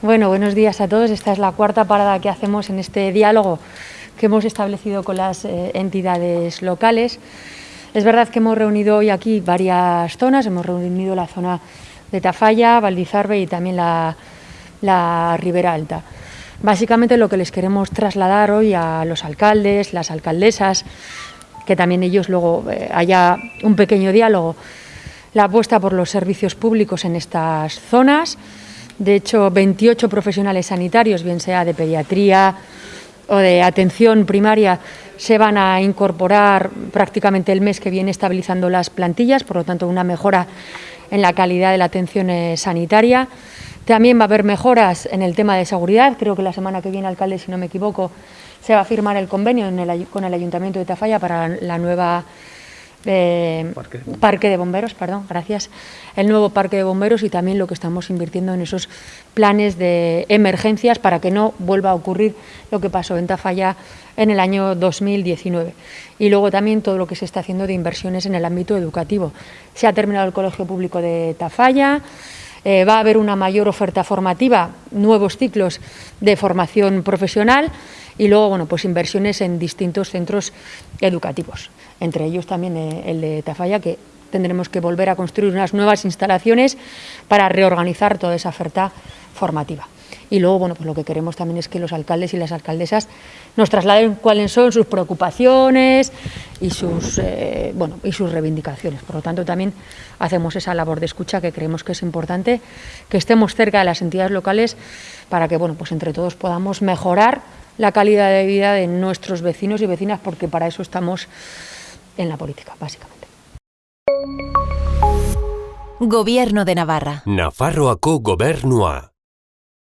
Bueno, buenos días a todos. Esta es la cuarta parada que hacemos en este diálogo que hemos establecido con las eh, entidades locales. Es verdad que hemos reunido hoy aquí varias zonas, hemos reunido la zona de Tafalla, Valdizarbe y también la, la Ribera Alta. Básicamente lo que les queremos trasladar hoy a los alcaldes, las alcaldesas, que también ellos luego eh, haya un pequeño diálogo, la apuesta por los servicios públicos en estas zonas. De hecho, 28 profesionales sanitarios, bien sea de pediatría o de atención primaria, se van a incorporar prácticamente el mes que viene estabilizando las plantillas, por lo tanto una mejora en la calidad de la atención eh, sanitaria. También va a haber mejoras en el tema de seguridad. Creo que la semana que viene, alcalde, si no me equivoco, se va a firmar el convenio con el Ayuntamiento de Tafalla para la nueva eh, parque. de bomberos, perdón, gracias, el nuevo parque de bomberos y también lo que estamos invirtiendo en esos planes de emergencias para que no vuelva a ocurrir lo que pasó en Tafalla en el año 2019. Y luego también todo lo que se está haciendo de inversiones en el ámbito educativo. Se ha terminado el Colegio Público de Tafalla, eh, va a haber una mayor oferta formativa, nuevos ciclos de formación profesional y luego bueno, pues inversiones en distintos centros educativos, entre ellos también eh, el de Tafalla, que tendremos que volver a construir unas nuevas instalaciones para reorganizar toda esa oferta formativa. Y luego, bueno, pues lo que queremos también es que los alcaldes y las alcaldesas nos trasladen cuáles son sus preocupaciones y sus, eh, bueno, y sus reivindicaciones. Por lo tanto, también hacemos esa labor de escucha que creemos que es importante, que estemos cerca de las entidades locales para que, bueno, pues entre todos podamos mejorar la calidad de vida de nuestros vecinos y vecinas, porque para eso estamos en la política, básicamente. Gobierno de Navarra. Nafarroako gobernua.